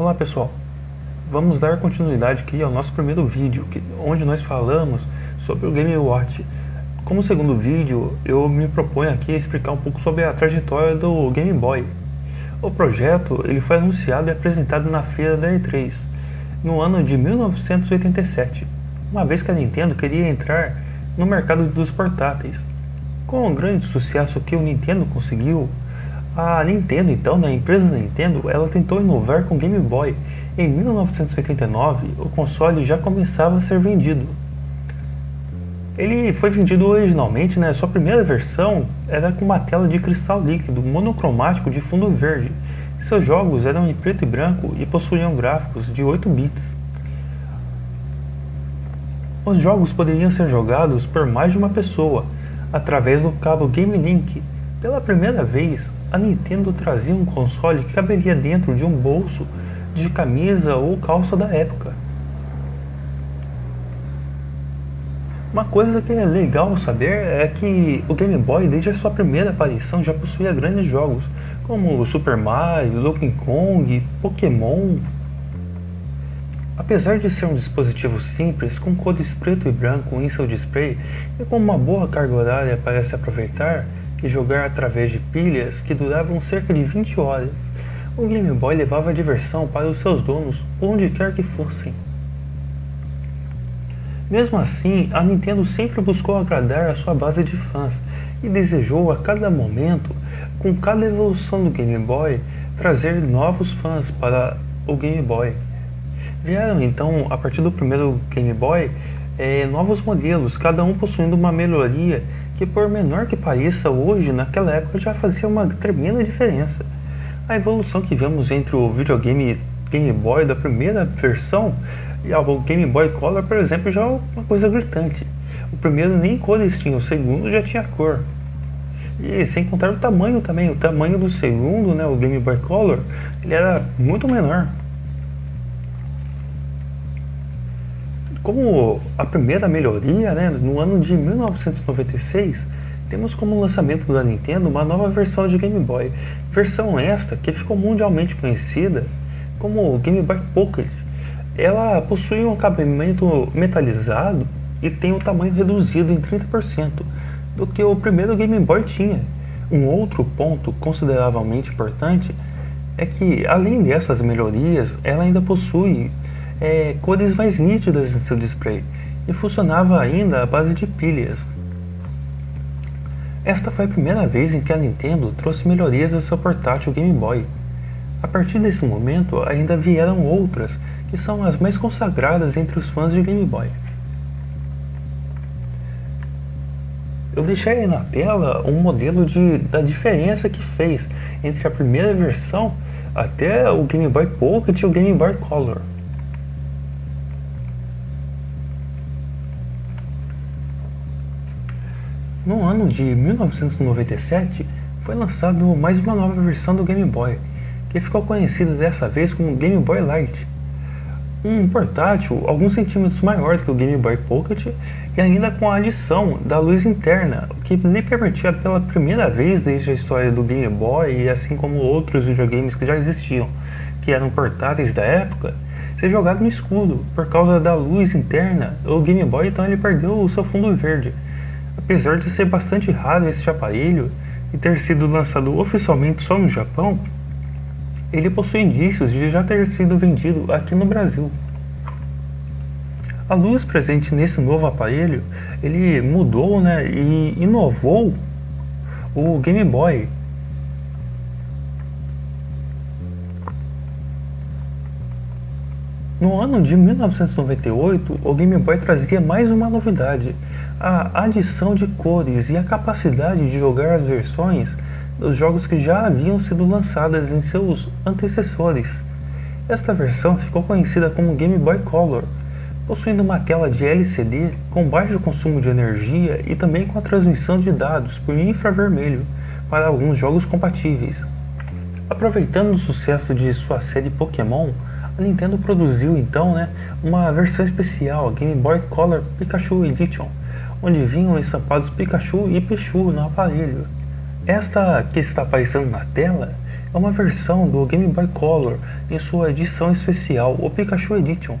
Olá pessoal, vamos dar continuidade aqui ao nosso primeiro vídeo, que, onde nós falamos sobre o Game Watch. Como segundo vídeo, eu me proponho aqui a explicar um pouco sobre a trajetória do Game Boy. O projeto ele foi anunciado e apresentado na feira da E3, no ano de 1987, uma vez que a Nintendo queria entrar no mercado dos portáteis. Com o grande sucesso que o Nintendo conseguiu, a Nintendo, então, né, a empresa Nintendo, ela tentou inovar com o Game Boy. Em 1989, o console já começava a ser vendido. Ele foi vendido originalmente, né, sua primeira versão era com uma tela de cristal líquido monocromático de fundo verde. Seus jogos eram em preto e branco e possuíam gráficos de 8 bits. Os jogos poderiam ser jogados por mais de uma pessoa, através do cabo Game Link. Pela primeira vez, a Nintendo trazia um console que caberia dentro de um bolso de camisa ou calça da época. Uma coisa que é legal saber é que o Game Boy, desde a sua primeira aparição, já possuía grandes jogos, como Super Mario, Donkey Kong, Pokémon. Apesar de ser um dispositivo simples, com cores preto e branco em seu display e com uma boa carga horária para se aproveitar, e jogar através de pilhas que duravam cerca de 20 horas. O Game Boy levava diversão para os seus donos, onde quer que fossem. Mesmo assim, a Nintendo sempre buscou agradar a sua base de fãs e desejou a cada momento, com cada evolução do Game Boy, trazer novos fãs para o Game Boy. Vieram então, a partir do primeiro Game Boy, é, novos modelos, cada um possuindo uma melhoria que por menor que pareça hoje, naquela época já fazia uma tremenda diferença. A evolução que vemos entre o videogame Game Boy da primeira versão e o Game Boy Color, por exemplo, já é uma coisa gritante. O primeiro nem cores tinha, o segundo já tinha cor. E sem contar o tamanho também, o tamanho do segundo, né, o Game Boy Color, ele era muito menor. Como a primeira melhoria, né, no ano de 1996, temos como lançamento da Nintendo uma nova versão de Game Boy. Versão esta que ficou mundialmente conhecida como Game Boy Pocket. Ela possui um acabamento metalizado e tem o um tamanho reduzido em 30% do que o primeiro Game Boy tinha. Um outro ponto consideravelmente importante é que, além dessas melhorias, ela ainda possui é, cores mais nítidas em seu display e funcionava ainda à base de pilhas. Esta foi a primeira vez em que a Nintendo trouxe melhorias ao seu portátil Game Boy. A partir desse momento ainda vieram outras, que são as mais consagradas entre os fãs de Game Boy. Eu deixei aí na tela um modelo de, da diferença que fez entre a primeira versão até o Game Boy Pocket e o Game Boy Color. No ano de 1997, foi lançado mais uma nova versão do Game Boy, que ficou conhecida dessa vez como Game Boy Light. Um portátil alguns centímetros maior do que o Game Boy Pocket e ainda com a adição da luz interna, o que lhe permitia pela primeira vez desde a história do Game Boy e assim como outros videogames que já existiam, que eram portáteis da época, ser jogado no escuro. Por causa da luz interna, o Game Boy então ele perdeu o seu fundo verde, Apesar de ser bastante raro este aparelho e ter sido lançado oficialmente só no Japão, ele possui indícios de já ter sido vendido aqui no Brasil. A luz presente nesse novo aparelho, ele mudou né, e inovou o Game Boy. No ano de 1998, o Game Boy trazia mais uma novidade, a adição de cores e a capacidade de jogar as versões dos jogos que já haviam sido lançadas em seus antecessores. Esta versão ficou conhecida como Game Boy Color, possuindo uma tela de LCD com baixo consumo de energia e também com a transmissão de dados por infravermelho para alguns jogos compatíveis. Aproveitando o sucesso de sua série Pokémon, a Nintendo produziu então né, uma versão especial, Game Boy Color Pikachu Edition, onde vinham estampados Pikachu e Pichu no aparelho. Esta que está aparecendo na tela é uma versão do Game Boy Color em sua edição especial, o Pikachu Edition.